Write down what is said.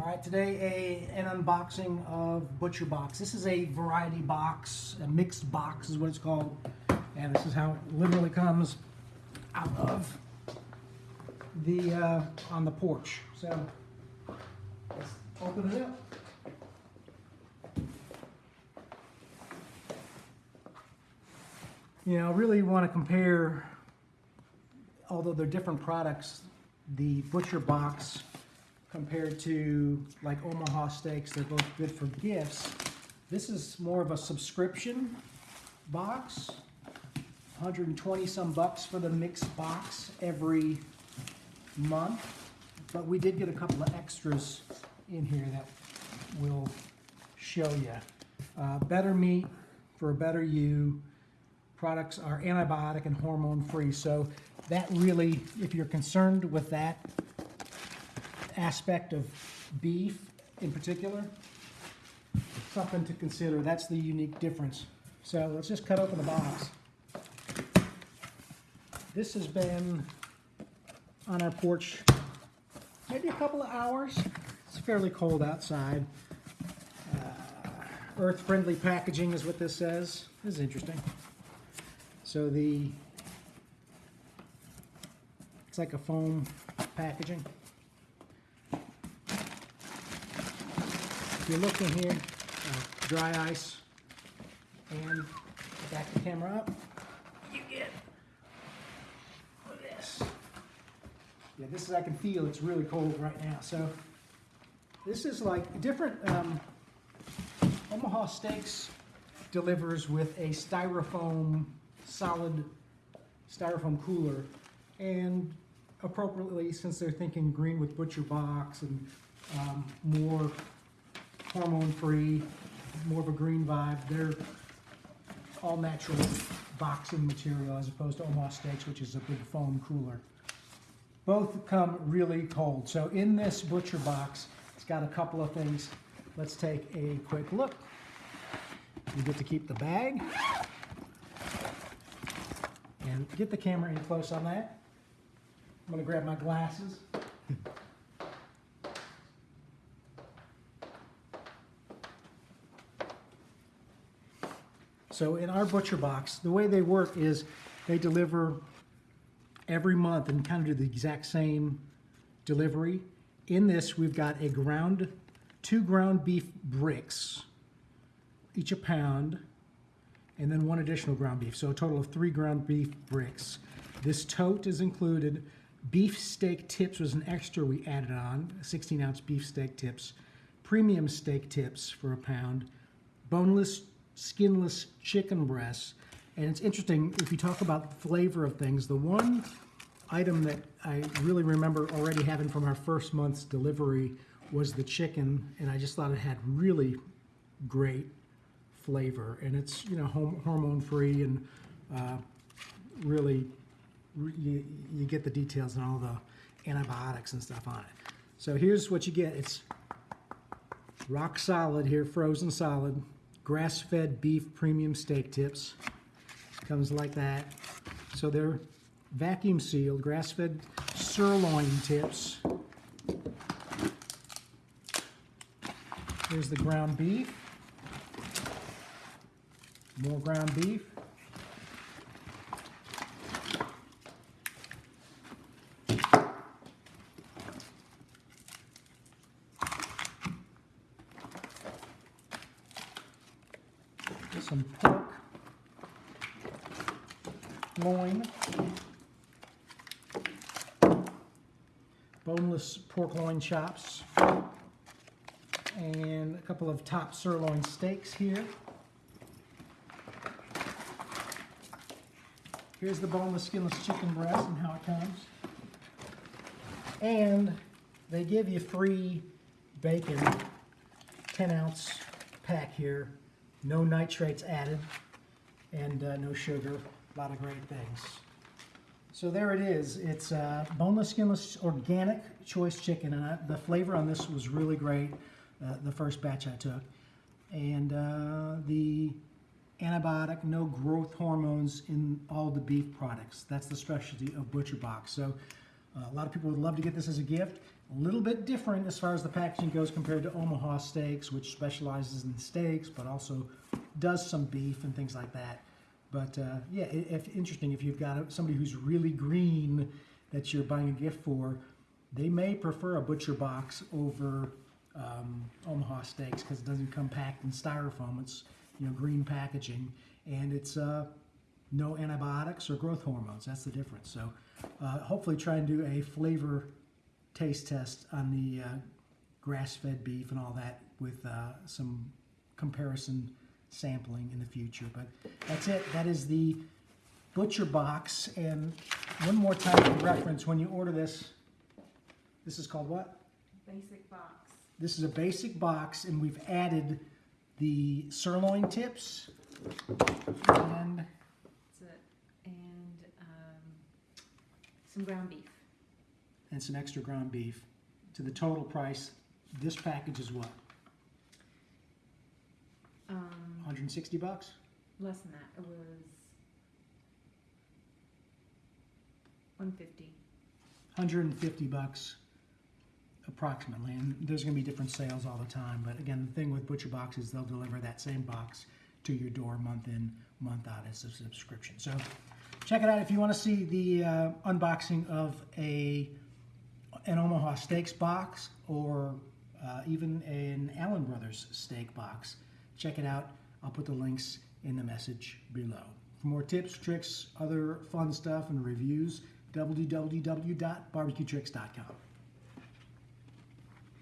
All right, today a, an unboxing of Butcher Box. This is a variety box, a mixed box is what it's called. And this is how it literally comes out of the, uh, on the porch. So, let's open it up. You know, I really want to compare, although they're different products, the Butcher Box compared to like Omaha Steaks, they're both good for gifts. This is more of a subscription box, 120 some bucks for the mixed box every month. But we did get a couple of extras in here that we'll show you. Uh, better meat for a better you. Products are antibiotic and hormone free. So that really, if you're concerned with that aspect of beef in particular, something to consider. That's the unique difference. So let's just cut open the box. This has been on our porch maybe a couple of hours. It's fairly cold outside. Uh, Earth-friendly packaging is what this says. This is interesting. So the, it's like a foam packaging. You look in here, uh, dry ice, and back the camera up, you get this. Yeah, this is, I can feel it's really cold right now. So this is like different, um, Omaha Steaks delivers with a styrofoam, solid styrofoam cooler. And appropriately, since they're thinking green with butcher box and um, more hormone-free, more of a green vibe, they're all natural boxing material as opposed to Omaha Steaks, which is a big foam cooler. Both come really cold. So in this butcher box, it's got a couple of things. Let's take a quick look. You get to keep the bag. And get the camera in close on that. I'm gonna grab my glasses. So in our butcher box, the way they work is they deliver every month and kind of do the exact same delivery. In this, we've got a ground, two ground beef bricks, each a pound, and then one additional ground beef. So a total of three ground beef bricks. This tote is included. Beef steak tips was an extra we added on, 16 ounce beef steak tips. Premium steak tips for a pound. Boneless, skinless chicken breasts. And it's interesting, if you talk about flavor of things, the one item that I really remember already having from our first month's delivery was the chicken, and I just thought it had really great flavor. And it's, you know, hormone-free and uh, really, you, you get the details and all the antibiotics and stuff on it. So here's what you get. It's rock solid here, frozen solid, grass-fed beef premium steak tips. Comes like that. So they're vacuum sealed, grass-fed sirloin tips. Here's the ground beef. More ground beef. Some pork loin. boneless pork loin chops, and a couple of top sirloin steaks here. Here's the boneless, skinless chicken breast and how it comes. And they give you free bacon, 10 ounce pack here, no nitrates added, and uh, no sugar, a lot of great things. So there it is. It's uh, boneless, skinless, organic choice chicken, and I, the flavor on this was really great. Uh, the first batch I took, and uh, the antibiotic, no growth hormones in all the beef products. That's the specialty of Butcher Box. So uh, a lot of people would love to get this as a gift. A little bit different as far as the packaging goes compared to Omaha Steaks, which specializes in steaks, but also does some beef and things like that. But uh, yeah, if interesting, if you've got somebody who's really green that you're buying a gift for, they may prefer a butcher box over um, Omaha Steaks because it doesn't come packed in styrofoam. It's you know green packaging and it's uh, no antibiotics or growth hormones. That's the difference. So uh, hopefully try and do a flavor taste test on the uh, grass-fed beef and all that with uh, some comparison sampling in the future. But that's it. That is the butcher box. And one more time for reference, when you order this, this is called what? Basic box. This is a basic box, and we've added the sirloin tips and That's it. And um, some ground beef. And some extra ground beef to the total price. This package is what? Um, 160 bucks? less than that. It was one fifty. 150 bucks approximately. And there's going to be different sales all the time. But again, the thing with Butcher Box is they'll deliver that same box to your door month in, month out as a subscription. So check it out if you want to see the uh, unboxing of a an Omaha Steaks box or uh, even an Allen Brothers steak box. Check it out. I'll put the links in the message below. For more tips, tricks, other fun stuff, and reviews, www.barbecuetricks.com.